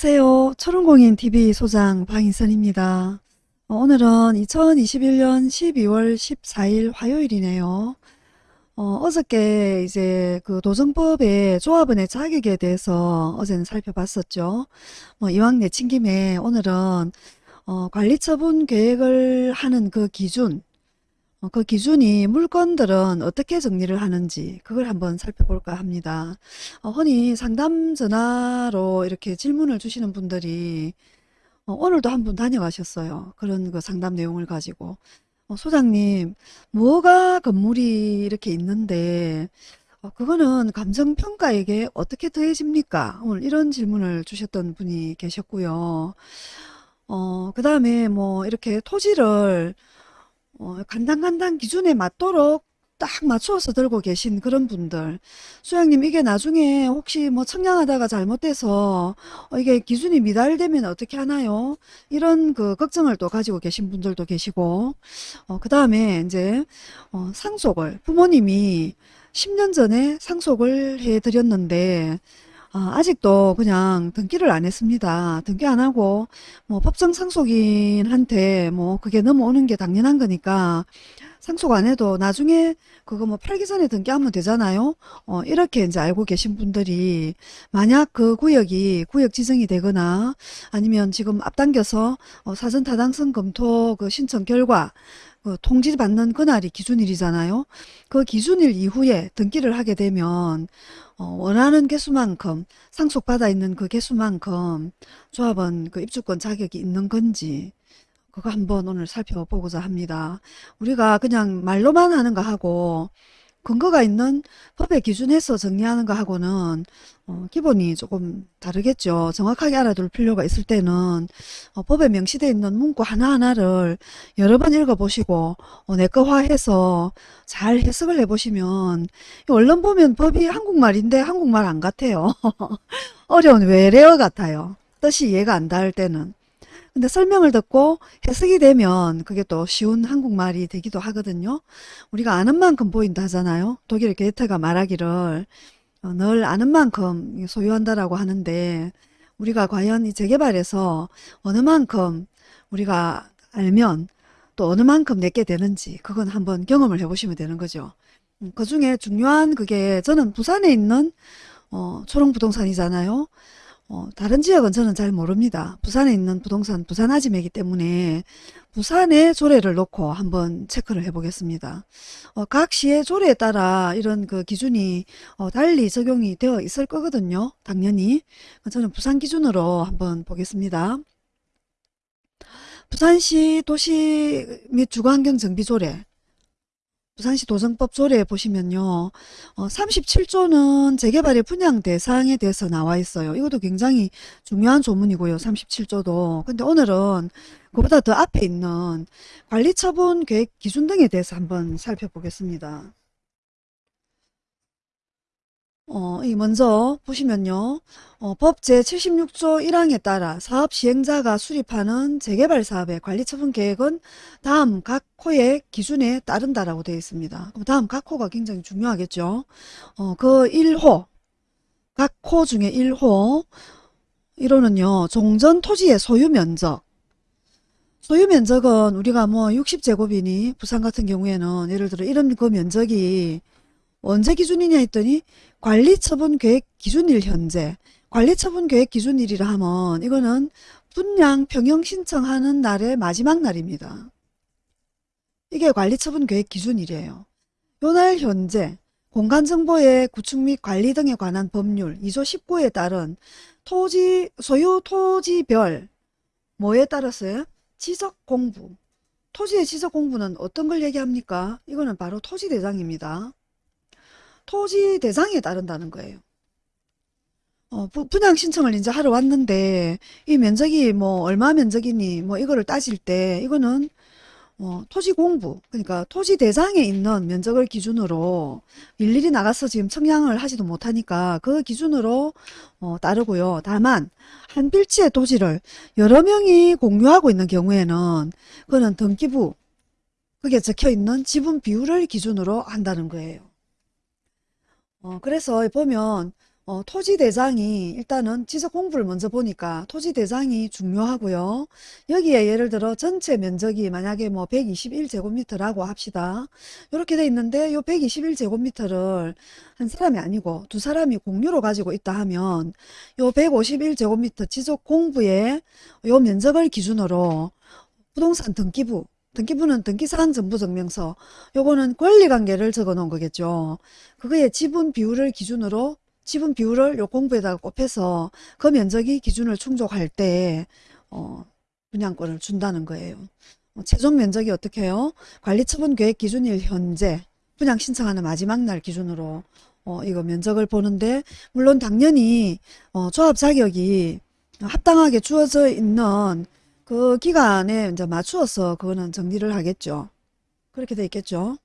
안녕하세요. 초롱공인TV 소장 방인선입니다. 어, 오늘은 2021년 12월 14일 화요일이네요. 어, 저께 이제 그 도정법의 조합원의 자격에 대해서 어제는 살펴봤었죠. 뭐 이왕 내친 김에 오늘은 어, 관리처분 계획을 하는 그 기준, 어, 그 기준이 물건들은 어떻게 정리를 하는지 그걸 한번 살펴볼까 합니다. 어, 흔히 상담 전화로 이렇게 질문을 주시는 분들이 어, 오늘도 한 분 다녀가셨어요. 그런 그 상담 내용을 가지고. 어, 소장님, 뭐가 건물이 이렇게 있는데 어, 그거는 감정평가에게 어떻게 더해집니까? 오늘 이런 질문을 주셨던 분이 계셨고요. 어, 그 다음에 뭐 이렇게 토지를 어, 간당간당 기준에 맞도록 딱 맞추어서 들고 계신 그런 분들. 수양님 이게 나중에 혹시 뭐 청량하다가 잘못돼서 어, 이게 기준이 미달되면 어떻게 하나요? 이런 그 걱정을 또 가지고 계신 분들도 계시고. 어, 그 다음에 이제 어, 상속을. 부모님이 10년 전에 상속을 해드렸는데 아, 아직도 그냥 등기를 안 했습니다. 등기 안 하고 뭐 법정 상속인한테 뭐 그게 넘어오는 게 당연한 거니까 상속 안 해도 나중에 그거 뭐 팔기 전에 등기하면 되잖아요. 어, 이렇게 이제 알고 계신 분들이 만약 그 구역이 구역 지정이 되거나 아니면 지금 앞당겨서 어, 사전 타당성 검토 그 신청 결과 그 통지받는 그날이 기준일이잖아요. 그 기준일 이후에 등기를 하게 되면 어, 원하는 개수만큼 상속받아 있는 그 개수만큼 조합은 그 입주권 자격이 있는 건지 그거 한번 오늘 살펴보고자 합니다. 우리가 그냥 말로만 하는 거 하고 근거가 있는 법의 기준에서 정리하는 거 하고는 어, 기본이 조금 다르겠죠. 정확하게 알아둘 필요가 있을 때는 어, 법에 명시되어 있는 문구 하나하나를 여러 번 읽어보시고 어, 내거화해서 잘 해석을 해보시면 얼른 보면 법이 한국말인데 한국말 안 같아요. 어려운 외래어 같아요. 뜻이 이해가 안 닿을 때는. 근데 설명을 듣고 해석이 되면 그게 또 쉬운 한국말이 되기도 하거든요. 우리가 아는 만큼 보인다 하잖아요. 독일 게테가 말하기를 어, 늘 아는 만큼 소유한다라고 하는데 우리가 과연 이 재개발에서 어느 만큼 우리가 알면 또 어느 만큼 내게 되는지 그건 한번 경험을 해보시면 되는 거죠. 음, 그 중에 중요한 그게 저는 부산에 있는 어, 초롱부동산이잖아요. 어, 다른 지역은 저는 잘 모릅니다. 부산에 있는 부동산 부산 아지매기 때문에 부산의 조례를 놓고 한번 체크를 해보겠습니다. 어, 각 시의 조례에 따라 이런 그 기준이 어, 달리 적용이 되어 있을 거거든요. 당연히. 저는 부산 기준으로 한번 보겠습니다. 부산시 도시 및 주거환경정비조례 부산시 도정법 조례에 보시면요. 어, 37조는 재개발의 분양 대상에 대해서 나와 있어요. 이것도 굉장히 중요한 조문이고요. 37조도. 근데 오늘은 그보다 더 앞에 있는 관리처분 계획 기준 등에 대해서 한번 살펴보겠습니다. 어, 이 먼저 보시면요. 어, 법 제76조 1항에 따라 사업 시행자가 수립하는 재개발 사업의 관리처분 계획은 다음 각 호의 기준에 따른다라고 되어 있습니다. 그럼 다음 각 호가 굉장히 중요하겠죠. 어, 그 1호, 각 호 중에 1호, 1호는요. 종전 토지의 소유 면적. 소유 면적은 우리가 뭐 60제곱이니 부산 같은 경우에는 예를 들어 이런 그 면적이 언제 기준이냐 했더니 관리처분 계획 기준일 현재 관리처분 계획 기준일이라 하면 이거는 분양 평형 신청하는 날의 마지막 날입니다. 이게 관리처분 계획 기준일이에요. 요날 현재 공간정보의 구축 및 관리 등에 관한 법률 2조 19에 따른 토지 소유 토지별 뭐에 따라서요? 지적 공부 토지의 지적 공부는 어떤 걸 얘기합니까? 이거는 바로 토지대장입니다. 토지 대상에 따른다는 거예요. 어, 분양 신청을 이제 하러 왔는데 이 면적이 뭐 얼마 면적이니 뭐 이거를 따질 때 이거는 어, 토지 공부 그러니까 토지 대상에 있는 면적을 기준으로 일일이 나가서 지금 청량을 하지도 못하니까 그 기준으로 어, 따르고요. 다만 한 필지의 토지를 여러 명이 공유하고 있는 경우에는 그거는 등기부 그게 적혀 있는 지분 비율을 기준으로 한다는 거예요. 어, 그래서 보면 어, 토지대장이 일단은 지적 공부를 먼저 보니까 토지대장이 중요하고요. 여기에 예를 들어 전체 면적이 만약에 뭐 121제곱미터라고 합시다. 이렇게 돼 있는데 요 121제곱미터를 한 사람이 아니고 두 사람이 공유로 가지고 있다 하면 요 151제곱미터 지적 공부의 요 면적을 기준으로 부동산 등기부 등기부는 등기사항 전부 증명서 요거는 권리관계를 적어 놓은 거겠죠. 그거의 지분 비율을 기준으로 지분 비율을 요 공부에다가 곱해서 그 면적이 기준을 충족할 때 어, 분양권을 준다는 거예요. 어, 최종 면적이 어떻게 해요? 관리처분 계획 기준일 현재 분양 신청하는 마지막 날 기준으로 어, 이거 면적을 보는데 물론 당연히 어, 조합 자격이 합당하게 주어져 있는 그 기간에 이제 맞추어서 그거는 정리를 하겠죠. 그렇게 돼 있겠죠.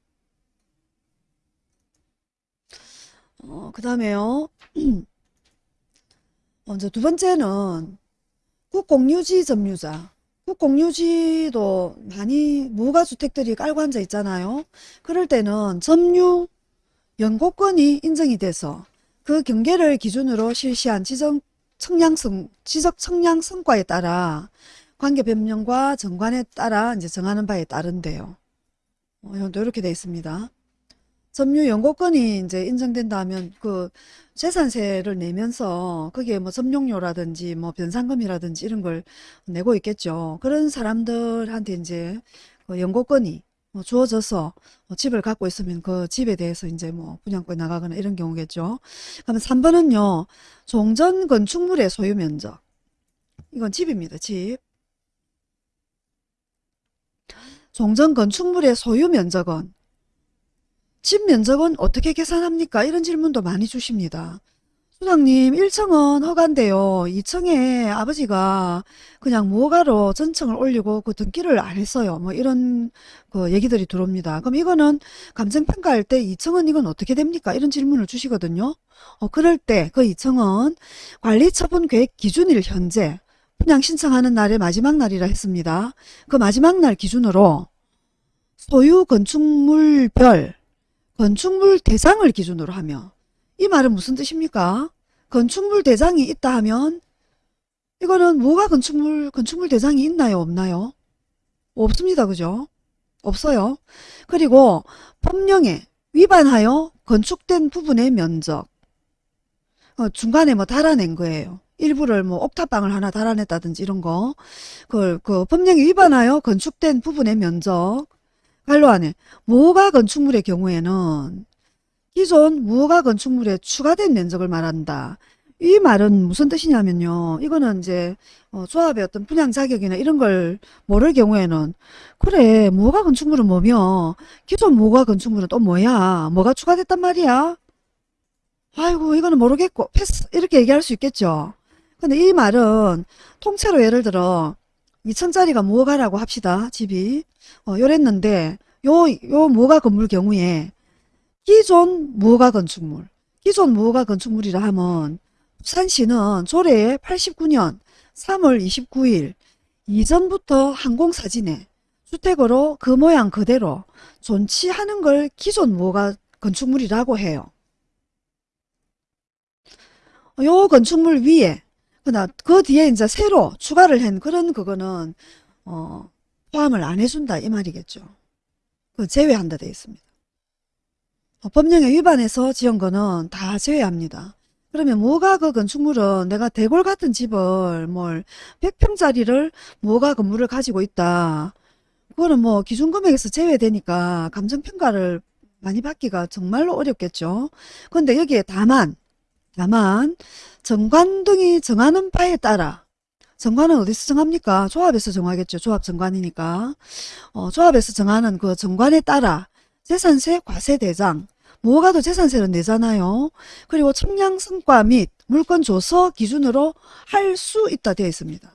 어, 그 다음에요. 먼저 두 번째는 국공유지 점유자. 국공유지도 많이 무가주택들이 깔고 앉아 있잖아요. 그럴 때는 점유 연고권이 인정이 돼서 그 경계를 기준으로 실시한 지적 청량성, 지적 청량 성과에 따라 관계 변명과 정관에 따라 이제 정하는 바에 따른데요. 어, 이렇게 되어 있습니다. 점유 연고권이 이제 인정된다 하면 그 재산세를 내면서 그게 뭐 점용료라든지 뭐 변상금이라든지 이런 걸 내고 있겠죠. 그런 사람들한테 이제 그 연고권이 뭐 주어져서 뭐 집을 갖고 있으면 그 집에 대해서 이제 뭐 분양권 나가거나 이런 경우겠죠. 그러면 3번은요. 종전 건축물의 소유 면적. 이건 집입니다. 집. 종전 건축물의 소유 면적은 집 면적은 어떻게 계산합니까? 이런 질문도 많이 주십니다. 소장님 1층은 허가인데요. 2층에 아버지가 그냥 무허가로 전층을 올리고 그 등기를 안 했어요. 뭐 이런 그 얘기들이 들어옵니다. 그럼 이거는 감정평가할 때 2층은 이건 어떻게 됩니까? 이런 질문을 주시거든요. 어, 그럴 때 그 2층은 관리처분 계획 기준일 현재 분양 신청하는 날의 마지막 날이라 했습니다. 그 마지막 날 기준으로 소유 건축물별 건축물 대상을 기준으로 하며 이 말은 무슨 뜻입니까? 건축물 대장이 있다 하면 이거는 뭐가 건축물 건축물 대장이 있나요 없나요? 없습니다. 그죠? 없어요. 그리고 법령에 위반하여 건축된 부분의 면적 어, 중간에 뭐 달아낸 거예요. 일부를 뭐 옥탑방을 하나 달아냈다든지 이런 거. 그걸 그 법령에 위반하여 건축된 부분의 면적. 갈로 안에 무허가 건축물의 경우에는 기존 무허가 건축물에 추가된 면적을 말한다. 이 말은 무슨 뜻이냐면요. 이거는 이제 어, 조합의 어떤 분양 자격이나 이런 걸 모를 경우에는 그래 무허가 건축물은 뭐며? 기존 무허가 건축물은 또 뭐야? 뭐가 추가됐단 말이야? 아이고 이거는 모르겠고 패스 이렇게 얘기할 수 있겠죠 근데 이 말은 통째로 예를 들어 2층짜리가 무허가라고 합시다 집이 어, 요랬는데 요, 요 무허가 건물 경우에 기존 무허가 건축물 기존 무허가 건축물이라 하면 부산시는 조례 89년 3월 29일 이전부터 항공사진에 주택으로 그 모양 그대로 존치하는 걸 기존 무허가 건축물이라고 해요. 요 건축물 위에 그나 그 뒤에 이제 새로 추가를 한 그런 그거는 어, 포함을 안 해준다 이 말이겠죠. 그 제외한다 되어 있습니다. 어, 법령에 위반해서 지은 거는 다 제외합니다. 그러면 뭐가 그 건축물은 내가 대골 같은 집을 뭘 100평짜리를 뭐가 건물을 가지고 있다. 그거는 뭐 기준 금액에서 제외되니까 감정평가를 많이 받기가 정말로 어렵겠죠. 근데 여기에 다만 다만 정관 등이 정하는 바에 따라 정관은 어디서 정합니까? 조합에서 정하겠죠. 조합 정관이니까. 어, 조합에서 정하는 그 정관에 따라 재산세 과세대장 무허가도 재산세를 내잖아요. 그리고 청량성과 및 물건 조서 기준으로 할 수 있다 되어 있습니다.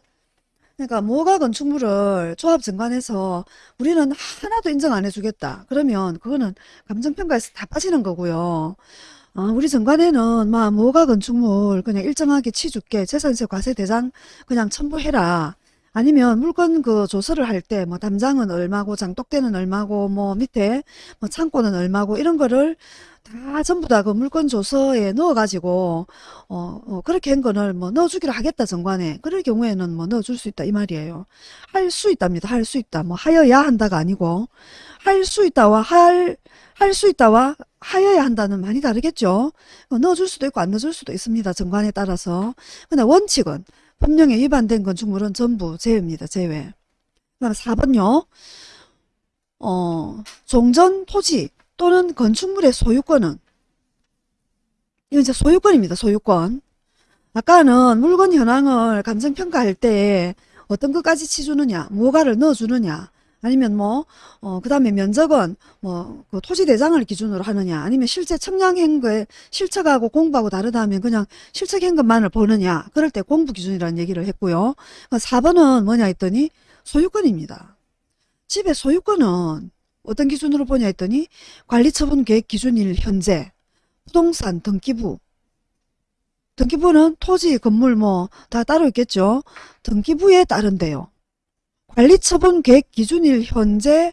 그러니까 무허가 건축물을 조합 정관에서 우리는 하나도 인정 안 해주겠다. 그러면 그거는 감정평가에서 다 빠지는 거고요. 어, 우리 정관에는 막 뭐가 건축물. 그냥 일정하게 치줄게. 재산세 과세 대상 그냥 첨부해라 아니면 물건 그 조서를 할 때 뭐 담장은 얼마고 장독대는 얼마고 뭐 밑에 뭐 창고는 얼마고 이런 거를 다 전부 다 그 물건 조서에 넣어 가지고 어, 어, 그렇게 한 거를 뭐 넣어주기로 하겠다 정관에. 그럴 경우에는 뭐 넣어줄 수 있다 이 말이에요. 할 수 있답니다. 할 수 있다. 뭐 하여야 한다가 아니고. 할 수 있다와 할 할 수 있다와 하여야 한다는 많이 다르겠죠. 어, 넣어줄 수도 있고 안 넣어줄 수도 있습니다 정관에 따라서. 근데 원칙은 법령에 위반된 건축물은 전부 제외입니다 제외 그 다음 4번요 어, 종전 토지 또는 건축물의 소유권은 이건 이제 소유권입니다. 소유권. 아까는 물건 현황을 감정평가할 때 어떤 것까지 치주느냐, 뭐가를 넣어주느냐, 아니면 뭐, 어, 그 다음에 면적은 뭐, 그 토지대장을 기준으로 하느냐, 아니면 실제 청량한 거에 실측하고 공부하고 다르다면 그냥 실측한 것만을 보느냐, 그럴 때 공부 기준이라는 얘기를 했고요. 4번은 뭐냐 했더니 소유권입니다. 집의 소유권은 어떤 기준으로 보냐 했더니 관리처분 계획 기준일 현재 부동산 등기부 등기부는 토지 건물 뭐 다 따로 있겠죠 등기부에 따른데요 관리처분 계획 기준일 현재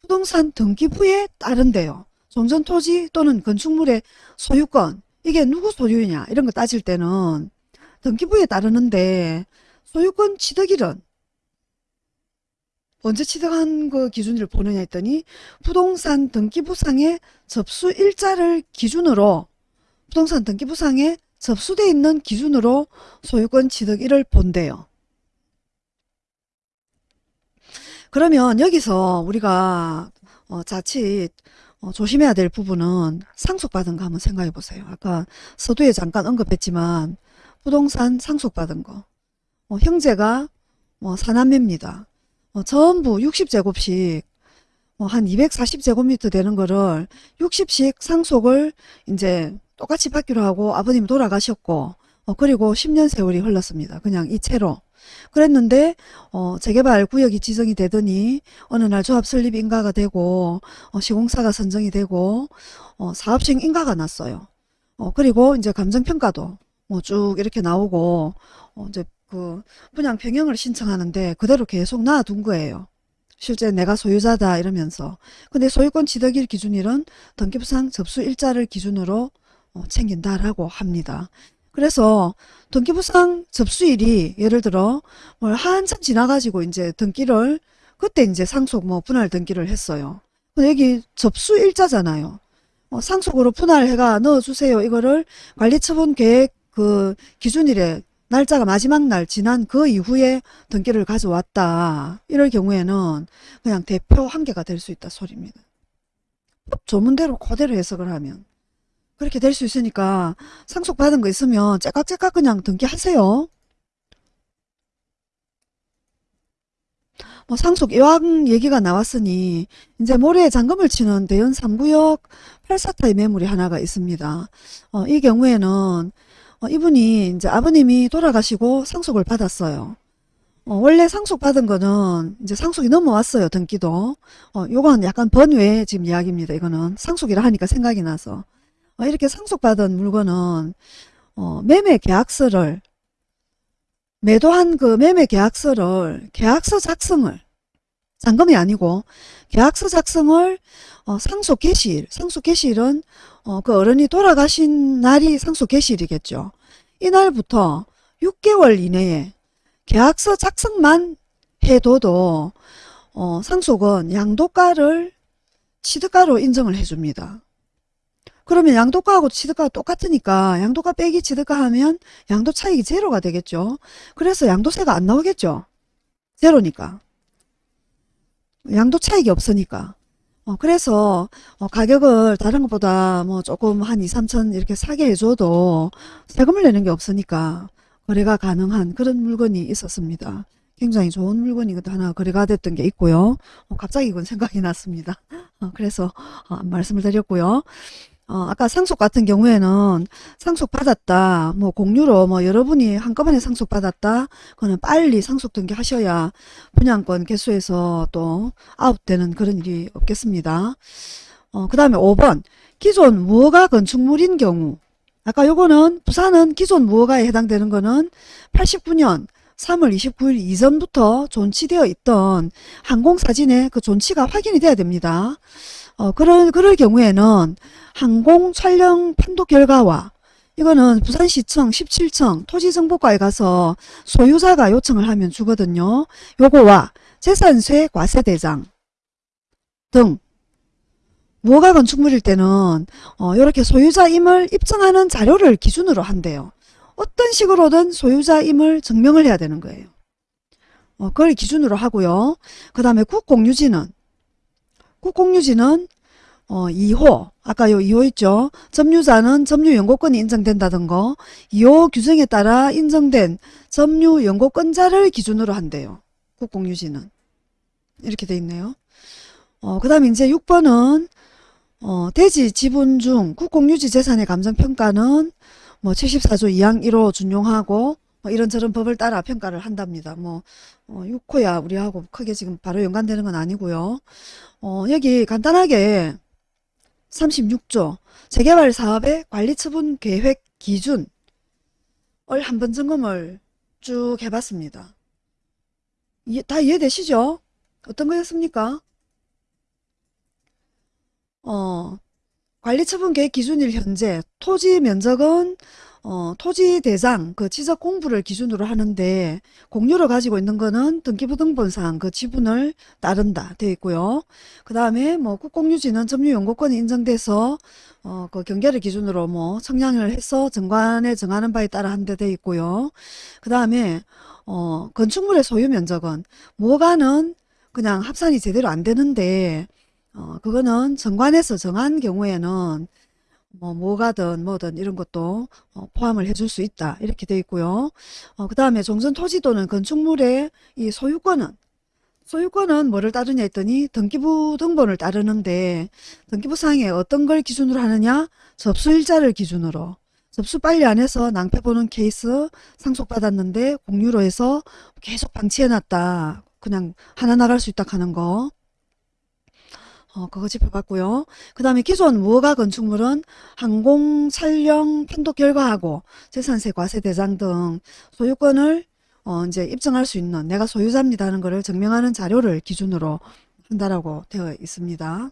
부동산 등기부에 따른데요 종전 토지 또는 건축물의 소유권 이게 누구 소유냐 이런 거 따질 때는 등기부에 따르는데 소유권 취득일은 언제 취득한 그 기준을 보느냐 했더니 부동산 등기부상의 접수 일자를 기준으로 부동산 등기부상에 접수되어 있는 기준으로 소유권 취득일을 본대요. 그러면 여기서 우리가 어, 자칫 어, 조심해야 될 부분은 상속받은 거 한번 생각해 보세요. 아까 서두에 잠깐 언급했지만 부동산 상속받은 거 어, 형제가 뭐 사남매입니다. 어, 전부 60제곱씩 어, 한 240제곱미터 되는 거를 60씩 상속을 이제 똑같이 받기로 하고 아버님 돌아가셨고 어, 그리고 10년 세월이 흘렀습니다. 그냥 이 채로. 그랬는데 어, 재개발 구역이 지정이 되더니 어느 날 조합 설립 인가가 되고 어, 시공사가 선정이 되고 어, 사업식 인가가 났어요. 어, 그리고 이제 감정평가도 뭐 쭉 이렇게 나오고 어, 이제 그 분양 변경을 신청하는데 그대로 계속 놔둔 거예요. 실제 내가 소유자다 이러면서 근데 소유권 취득일 기준일은 등기부상 접수 일자를 기준으로 어, 챙긴다라고 합니다. 그래서 등기부상 접수일이 예를 들어 뭘 한참 지나가지고 이제 등기를 그때 이제 상속 뭐 분할 등기를 했어요. 여기 접수 일자잖아요. 어, 상속으로 분할해가 넣어주세요. 이거를 관리처분 계획 그 기준일에 날짜가 마지막 날 지난 그 이후에 등기를 가져왔다. 이럴 경우에는 그냥 대표 한계가 될 수 있다 소리입니다. 조문대로 그대로 해석을 하면 그렇게 될 수 있으니까 상속받은 거 있으면 째깍째깍 그냥 등기하세요. 뭐 상속 이왕 얘기가 나왔으니 이제 모래에 잠금을 치는 대연 3구역 8사타의 매물이 하나가 있습니다. 어, 이 경우에는 어, 이분이 이제 아버님이 돌아가시고 상속을 받았어요. 어, 원래 상속받은 거는 이제 상속이 넘어왔어요. 등기도. 어, 요건 약간 번외 지금 이야기입니다. 이거는 상속이라 하니까 생각이 나서. 어, 이렇게 상속받은 물건은 어, 매매 계약서를 매도한 그 매매 계약서를 계약서 작성을 잔금이 아니고 계약서 작성을 어, 상속 개시일, 상속 개시일은 어, 그 어른이 돌아가신 날이 상속 개시일이겠죠. 이날부터 6개월 이내에 계약서 작성만 해둬도 어, 상속은 양도가를 취득가로 인정을 해줍니다. 그러면 양도가하고 취득가가 똑같으니까 양도가 빼기 취득가 하면 양도 차익이 제로가 되겠죠. 그래서 양도세가 안 나오겠죠. 제로니까. 양도 차익이 없으니까. 어, 그래서 어, 가격을 다른 것보다 뭐 조금 한 2, 3천 이렇게 사게 해줘도 세금을 내는 게 없으니까 거래가 가능한 그런 물건이 있었습니다. 굉장히 좋은 물건이 하나 거래가 됐던 게 있고요. 어, 갑자기 이건 생각이 났습니다. 어, 그래서 어, 말씀을 드렸고요. 어, 아까 상속 같은 경우에는 상속 받았다, 뭐 공유로 뭐 여러분이 한꺼번에 상속 받았다, 그거는 빨리 상속 등기하셔야 분양권 개수에서 또 아웃되는 그런 일이 없겠습니다. 어, 그 다음에 5번 기존 무허가 건축물인 경우 아까 요거는 부산은 기존 무허가에 해당되는 거는 89년 3월 29일 이전부터 존치되어 있던 항공사진의 그 존치가 확인이 돼야 됩니다. 어, 그럴, 그럴 경우에는 항공 촬영 판독 결과와 이거는 부산시청 17청 토지정보과에 가서 소유자가 요청을 하면 주거든요. 요거와 재산세 과세대장 등 무허가 건축물일 때는 어, 이렇게 소유자임을 입증하는 자료를 기준으로 한대요. 어떤 식으로든 소유자임을 증명을 해야 되는 거예요. 어, 그걸 기준으로 하고요. 그 다음에 국공유지는 국공유지는 어, 2호 아까 요 2호 있죠. 점유자는 점유 연고권이 인정된다던 거 2호 규정에 따라 인정된 점유 연고권자를 기준으로 한대요. 국공유지는 이렇게 돼 있네요. 어, 그 다음에 이제 6번은 어, 대지 지분 중 국공유지 재산의 감정평가는 뭐 74조 2항 1호 준용하고 뭐 이런저런 법을 따라 평가를 한답니다. 뭐 어, 6호야 우리하고 크게 지금 바로 연관되는 건 아니고요. 어, 여기 간단하게 36조 재개발 사업의 관리처분 계획 기준을 한번 점검을 쭉 해봤습니다. 이해- 다 이해되시죠? 어떤 거였습니까? 어, 관리처분 계획 기준일 현재 토지 면적은 어, 토지 대상 그 지적 공부를 기준으로 하는데 공유로 가지고 있는 거는 등기부등본상 그 지분을 따른다 되어 있고요. 그 다음에 뭐 국공유지는 점유 연고권이 인정돼서 어, 그 경계를 기준으로 뭐 청량을 해서 정관에 정하는 바에 따라 한 데 되어 있고요. 그 다음에 어, 건축물의 소유 면적은 뭐가는 그냥 합산이 제대로 안 되는데 어, 그거는 정관에서 정한 경우에는 뭐 뭐가든 뭐든 이런 것도 어, 포함을 해줄 수 있다. 이렇게 돼 있고요. 어, 그 다음에 종전 토지 또는 건축물의 이 소유권은 소유권은 뭐를 따르냐 했더니 등기부 등본을 따르는데 등기부상에 어떤 걸 기준으로 하느냐? 접수일자를 기준으로. 접수 빨리 안 해서 낭패 보는 케이스 상속받았는데 공유로 해서 계속 방치해놨다. 그냥 하나 나갈 수 있다 하는 거 어, 그거 짚어봤고요. 그 다음에 기존 무허가 건축물은 항공 촬영 판독 결과하고 재산세 과세 대장 등 소유권을 어, 이제 입증할 수 있는 내가 소유자입니다 하는 것을 증명하는 자료를 기준으로 한다라고 되어 있습니다.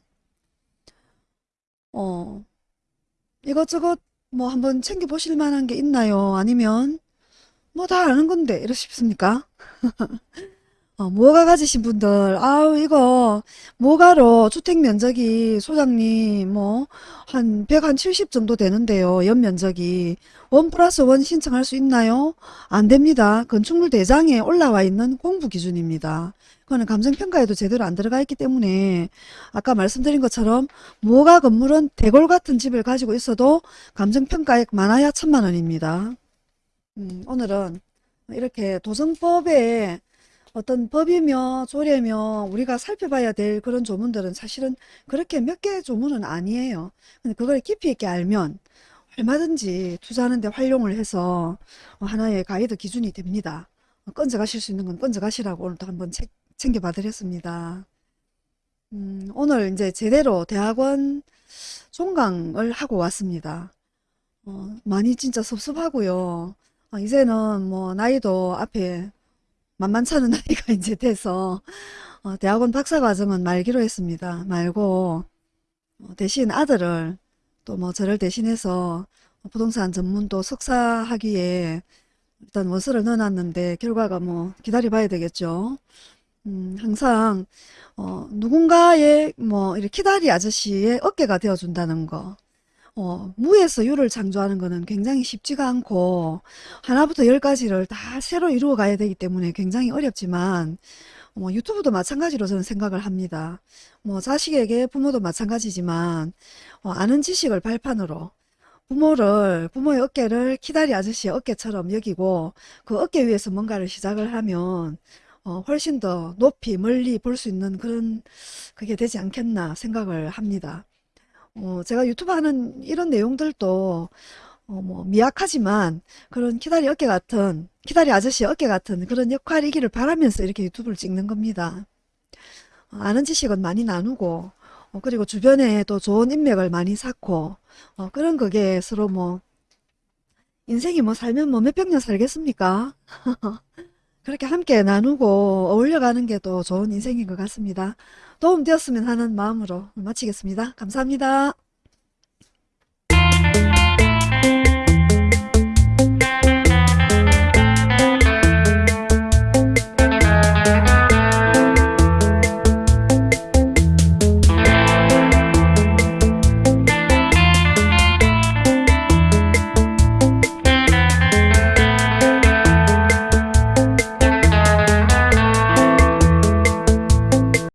어, 이것저것 뭐 한번 챙겨보실 만한 게 있나요? 아니면 뭐 다 아는 건데 이러십니까? 어, 무허가 가지신 분들, 아우, 이거, 무허가로 주택 면적이 소장님, 뭐, 한, 100, 한 70 정도 되는데요. 연 면적이. 원 플러스 원 신청할 수 있나요? 안 됩니다. 건축물 대장에 올라와 있는 공부 기준입니다. 그거는 감정평가에도 제대로 안 들어가 있기 때문에, 아까 말씀드린 것처럼, 무허가 건물은 대골 같은 집을 가지고 있어도 감정평가액 많아야 천만 원입니다. 음, 오늘은 이렇게 도정법에 어떤 법이며 조례며 우리가 살펴봐야 될 그런 조문들은 사실은 그렇게 몇개 조문은 아니에요. 근데 그걸 깊이 있게 알면 얼마든지 투자하는 데 활용을 해서 하나의 가이드 기준이 됩니다. 건져 가실 수 있는 건 건져 가시라고 오늘도 한번 책- 챙겨 봐 드렸습니다. 음, 오늘 이제 제대로 대학원 종강을 하고 왔습니다. 어, 많이 진짜 섭섭하고요. 어, 이제는 뭐 나이도 앞에 만만찮은 나이가 이제 돼서 어, 대학원 박사과정은 말기로 했습니다. 말고 어, 대신 아들을 또 뭐 저를 대신해서 부동산 전문도 석사학위에 일단 원서를 넣어놨는데 결과가 뭐 기다려 봐야 되겠죠. 음, 항상 어, 누군가의 뭐 이렇게 키다리 아저씨의 어깨가 되어준다는 거. 어, 무에서 유를 창조하는 거는 굉장히 쉽지가 않고 하나부터 열까지를 다 새로 이루어 가야 되기 때문에 굉장히 어렵지만 뭐 유튜브도 마찬가지로 저는 생각을 합니다. 뭐 자식에게 부모도 마찬가지지만 어, 아는 지식을 발판으로 부모를 부모의 어깨를 키다리 아저씨의 어깨처럼 여기고 그 어깨 위에서 뭔가를 시작을 하면 어, 훨씬 더 높이 멀리 볼 수 있는 그런 그게 되지 않겠나 생각을 합니다. 어, 제가 유튜브 하는 이런 내용들도 어, 뭐 미약하지만 그런 키다리 어깨 같은 키다리 아저씨 어깨 같은 그런 역할이기를 바라면서 이렇게 유튜브를 찍는 겁니다. 어, 아는 지식은 많이 나누고 어, 그리고 주변에 또 좋은 인맥을 많이 쌓고 어, 그런 그게 서로 뭐 인생이 뭐 살면 뭐 몇백 년 살겠습니까? 그렇게 함께 나누고 어울려가는 게 또 좋은 인생인 것 같습니다. 도움 되었으면 하는 마음으로 마치겠습니다. 감사합니다.